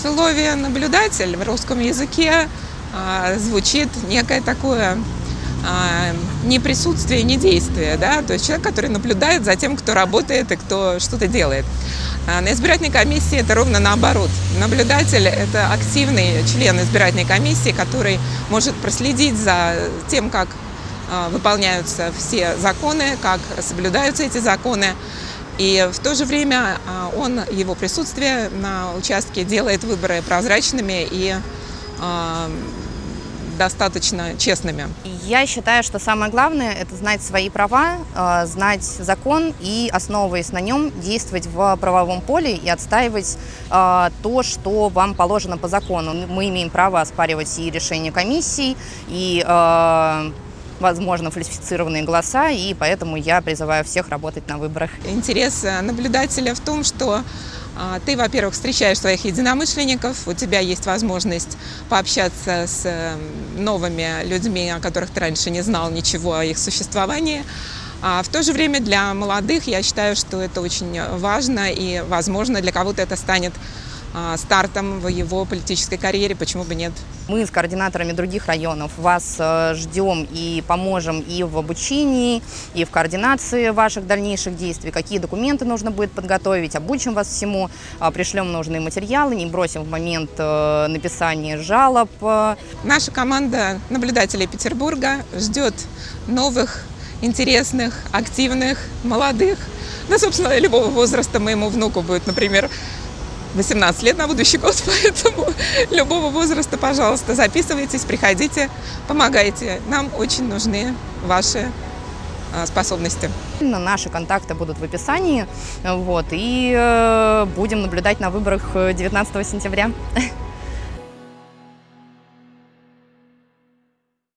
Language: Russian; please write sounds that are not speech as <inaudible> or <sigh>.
слове «наблюдатель» в русском языке а, звучит некое такое а, не присутствие, не действие, да, то есть человек, который наблюдает за тем, кто работает и кто что-то делает. А на избирательной комиссии это ровно наоборот. Наблюдатель – это активный член избирательной комиссии, который может проследить за тем, как выполняются все законы, как соблюдаются эти законы. И в то же время а, он, его присутствие на участке делает выборы прозрачными и достаточно честными. Я считаю, что самое главное – это знать свои права, э, знать закон и, основываясь на нем, действовать в правовом поле и отстаивать то, что вам положено по закону. Мы имеем право оспаривать и решения комиссий, и возможно, фальсифицированные голоса, и поэтому я призываю всех работать на выборах. Интерес наблюдателя в том, что а, ты, во-первых, встречаешь своих единомышленников, у тебя есть возможность пообщаться с эм, новыми людьми, о которых ты раньше не знал ничего о их существовании. А в то же время для молодых я считаю, что это очень важно и, возможно, для кого-то это станет стартом в его политической карьере, почему бы нет. Мы с координаторами других районов вас э, ждем и поможем и в обучении, и в координации ваших дальнейших действий, какие документы нужно будет подготовить, обучим вас всему, а, пришлем нужные материалы, не бросим в момент э, написания жалоб. Наша команда наблюдателей Петербурга ждет новых, интересных, активных, молодых, да, собственно, любого возраста моему внуку будет, например, 18 лет на будущий год, <laughs> поэтому любого возраста, пожалуйста, записывайтесь, приходите, помогайте. Нам очень нужны ваши а, способности. Наши контакты будут в описании, вот, и э, будем наблюдать на выборах 19 сентября. <laughs>